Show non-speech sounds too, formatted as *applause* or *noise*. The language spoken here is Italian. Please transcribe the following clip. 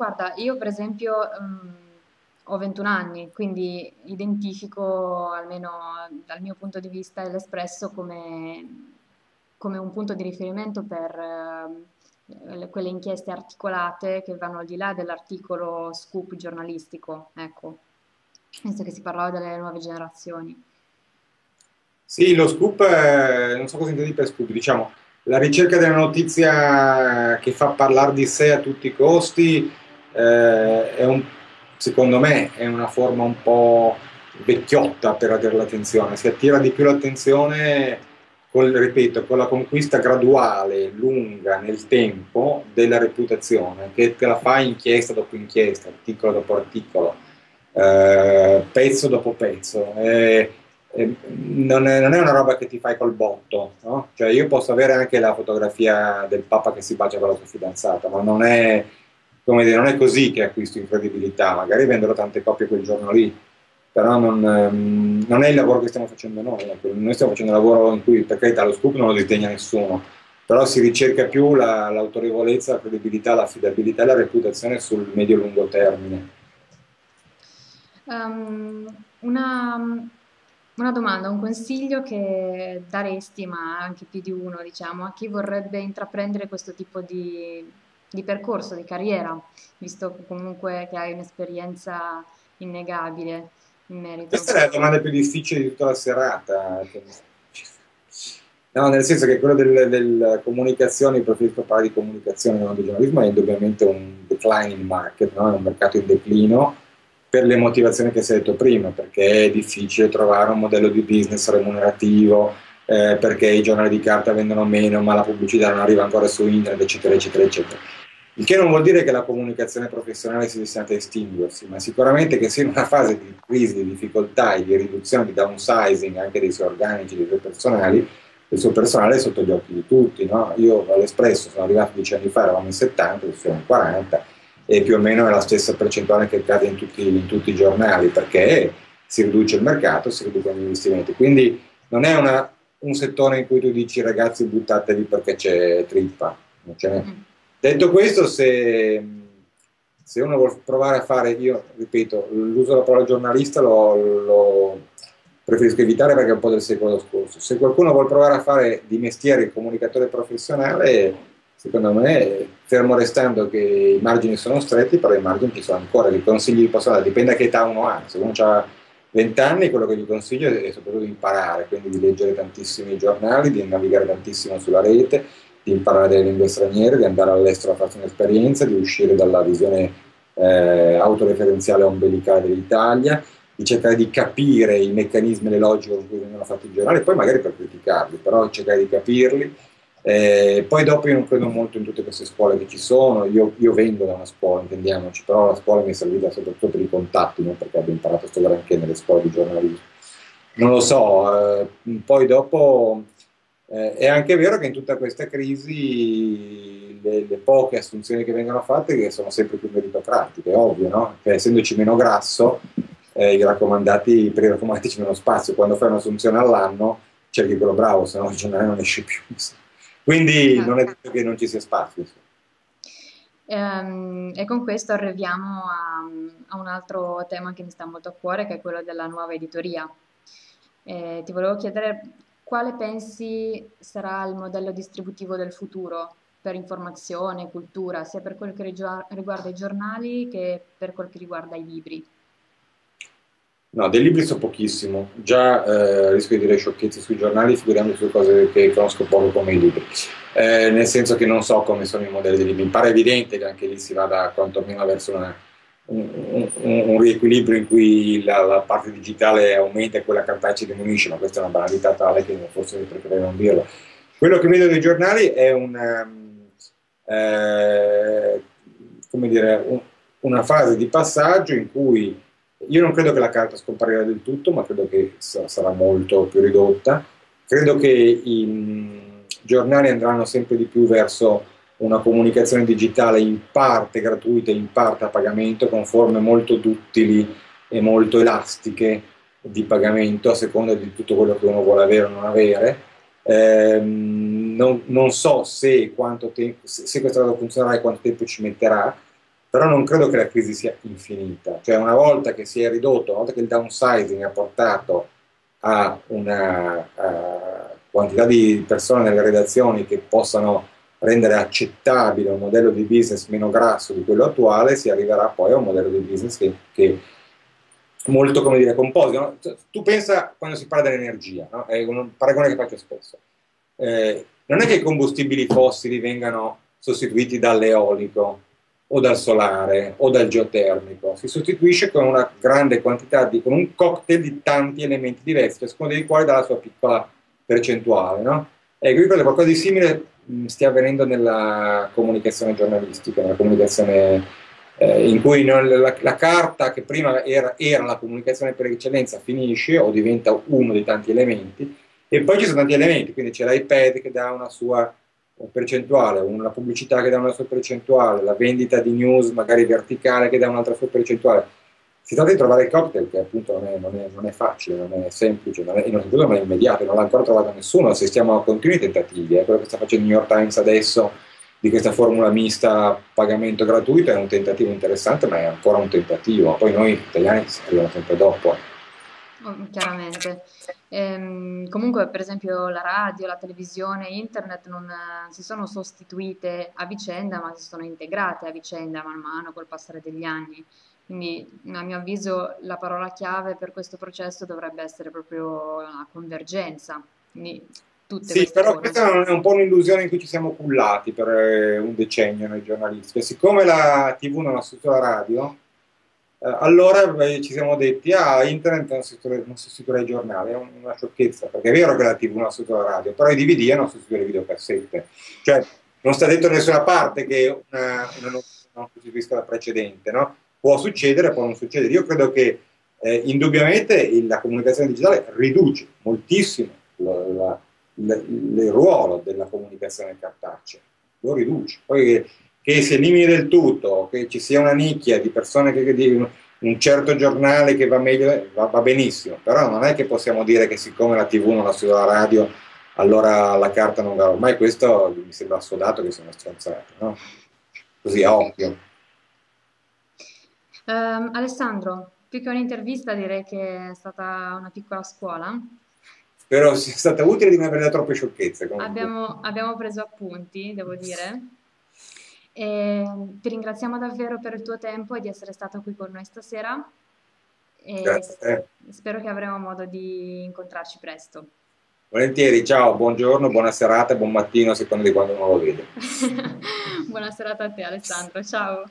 guarda, io per esempio mh, ho 21 anni, quindi identifico, almeno dal mio punto di vista, l'Espresso come, come un punto di riferimento per eh, quelle inchieste articolate che vanno al di là dell'articolo scoop giornalistico, ecco, visto che si parlava delle nuove generazioni. Sì, lo scoop, eh, non so cosa intendi per scoop, diciamo, la ricerca della notizia che fa parlare di sé a tutti i costi eh, un, secondo me è una forma un po' vecchiotta per avere l'attenzione, si attira di più l'attenzione con, ripeto, con la conquista graduale, lunga nel tempo della reputazione, che te la fai inchiesta dopo inchiesta, articolo dopo articolo, eh, pezzo dopo pezzo. Eh, non, è, non, è, una roba che ti fai col botto, no? Cioè io posso avere anche la fotografia del Papa che si bacia con la sua fidanzata, ma non è, dire, non è così che acquisto incredibilità, magari venderò tante copie quel giorno lì, però non, ehm, non, è il lavoro che stiamo facendo noi, ecco. noi stiamo facendo un lavoro in cui per carità lo scoop non lo disdegna nessuno, però si ricerca più la, l'autorevolezza, la credibilità, l'affidabilità e la reputazione sul medio-lungo termine. Um, una una domanda, un consiglio che daresti, ma anche più di uno, diciamo, a chi vorrebbe intraprendere questo tipo di, di percorso, di carriera, visto comunque che hai un'esperienza innegabile in merito. Questa è la domanda più difficile di tutta la serata. No, nel senso che quello della del comunicazione, preferisco parlare di comunicazione non di giornalismo, è indubbiamente un declining market, no? è un mercato in declino per le motivazioni che si è detto prima, perché è difficile trovare un modello di business remunerativo, eh, perché i giornali di carta vendono meno, ma la pubblicità non arriva ancora su internet, eccetera, eccetera, eccetera. Il che non vuol dire che la comunicazione professionale sia destinata a estinguersi, ma sicuramente che sia in una fase di crisi, di difficoltà e di riduzione, di downsizing anche dei suoi organici, dei suoi personali, il suo personale è sotto gli occhi di tutti. No? Io all'Espresso sono arrivato dieci anni fa, eravamo in 70, adesso siamo in 40, e più o meno è la stessa percentuale che accade in tutti, in tutti i giornali perché si riduce il mercato, si riducono gli investimenti. Quindi non è una, un settore in cui tu dici ragazzi buttatevi perché c'è trippa. Mm. Detto questo, se, se, uno vuole provare a fare, io ripeto, l'uso della parola giornalista lo, lo preferisco evitare perché è un po' del secolo scorso. Se qualcuno vuole provare a fare di mestiere il comunicatore professionale, secondo me, fermo restando che i margini sono stretti, però i margini ci sono ancora, i consigli di posso dare, dipende da che età uno ha, se uno ha 20 anni quello che gli consiglio è soprattutto di imparare, quindi di leggere tantissimi giornali, di navigare tantissimo sulla rete, di imparare delle lingue straniere, di andare all'estero a farsi un'esperienza, di uscire dalla visione eh, autoreferenziale ombelicale dell'Italia, di cercare di capire i meccanismi e le logiche con cui vengono fatti i giornali, poi magari per criticarli, però cercare di capirli eh, poi dopo io non credo molto in tutte queste scuole che ci sono, io, io vengo da una scuola, intendiamoci, però la scuola mi è servita soprattutto per i contatti, non perché abbia imparato a studiare anche nelle scuole di giornalismo. Non lo so, eh, poi dopo eh, è anche vero che in tutta questa crisi le, le, poche assunzioni che vengono fatte che sono sempre più meritocratiche, è ovvio, no? Che essendoci meno grasso, eh, i raccomandati, per i raccomandati c'è meno spazio, quando fai un'assunzione all'anno cerchi quello bravo, se no il giornale non esce più. *laughs* Quindi non è detto che non ci sia spazio. Ehm, e con questo arriviamo a, a, un altro tema che mi sta molto a cuore, che è quello della nuova editoria. Eh, ti volevo chiedere quale pensi sarà il modello distributivo del futuro per informazione, cultura, sia per quel che riguarda i giornali che per quel che riguarda i libri. No, dei libri so pochissimo, già eh, rischio di dire sciocchezze sui giornali, figuriamoci su cose che conosco poco come i libri, eh, nel senso che non so come sono i modelli dei libri. Mi pare evidente che anche lì si vada quantomeno verso una, un, un, riequilibrio in cui la, la, parte digitale aumenta e quella cartacea diminuisce, ma questa è una banalità tale che forse preferirei non dirlo. Quello che vedo dei giornali è una, um, eh, dire, un, una fase di passaggio in cui io non credo che la carta scomparirà del tutto, ma credo che sarà molto più ridotta. Credo che i mm, giornali andranno sempre di più verso una comunicazione digitale in parte gratuita, in parte a pagamento, con forme molto duttili e molto elastiche di pagamento a seconda di tutto quello che uno vuole avere o non avere. Eh, non, non, so se, tempo, se, se questa cosa funzionerà e quanto tempo ci metterà, però non credo che la crisi sia infinita. Cioè una volta che si è ridotto, una volta che il downsizing ha portato a una uh, quantità di persone nelle redazioni che possano rendere accettabile un modello di business meno grasso di quello attuale, si arriverà poi a un modello di business che, che molto, come dire, composito. No? Tu pensa quando si parla dell'energia, no? è un paragone che faccio spesso. Eh, non è che i combustibili fossili vengano sostituiti dall'eolico o dal solare o dal geotermico, si sostituisce con una grande quantità di, con un cocktail di tanti elementi diversi, ciascuno dei quali dà la sua piccola percentuale. No? Ecco, io credo qualcosa di simile stia avvenendo nella comunicazione giornalistica, nella comunicazione eh, in cui non, la, la, carta che prima era, era, la comunicazione per eccellenza finisce o diventa uno dei tanti elementi e poi ci sono tanti elementi, quindi c'è l'iPad che dà una sua percentuale, una pubblicità che dà una sua percentuale, la vendita di news magari verticale che dà un'altra sua percentuale. Si tratta di trovare il cocktail che appunto non è, non è, non è facile, non è semplice non è, innanzitutto non è immediato, non l'ha ancora trovato nessuno, assistiamo a continui tentativi, è quello che sta facendo il New York Times adesso di questa formula mista pagamento gratuito è un tentativo interessante, ma è ancora un tentativo, poi noi italiani arriviamo sempre dopo. Oh, chiaramente. Ehm, comunque, per esempio, la radio, la televisione, internet non eh, si sono sostituite a vicenda, ma si sono integrate a vicenda man mano col passare degli anni. Quindi, a mio avviso, la parola chiave per questo processo dovrebbe essere proprio la convergenza. Quindi, tutte sì, però cose. questa è un po' un'illusione in cui ci siamo cullati per eh, un decennio noi giornalisti. E siccome la TV non ha sostituito la radio, eh, allora beh, ci siamo detti, ah, internet non sostituirà i giornali, è una sciocchezza, perché è vero che la TV non ha sostituito la radio, però i DVD hanno sostituito le videocassette. Cioè, non sta detto da nessuna parte che una, una non sostituisca la precedente, no? Può succedere, può non succedere. Io credo che eh, indubbiamente la comunicazione digitale riduce moltissimo la, la, la, il ruolo della comunicazione cartacea, lo riduce. Poi che si elimini del tutto, che ci sia una nicchia di persone che di un certo giornale che va meglio, va, va, benissimo, però non è che possiamo dire che siccome la TV non la studia la radio, allora la carta non va. Ormai questo mi sembra assodato che sia una stronzata, no? Così a occhio. Um, Alessandro, più che un'intervista direi che è stata una piccola scuola. Spero sia stata utile di non avere troppe sciocchezze. Abbiamo, abbiamo preso appunti, devo dire. E ti ringraziamo davvero per il tuo tempo e di essere stato qui con noi stasera. E Grazie. Spero che avremo modo di incontrarci presto. Volentieri, ciao, buongiorno, buona serata, buon mattino a seconda di quando uno lo vede. *laughs* buona serata a te Alessandro, ciao.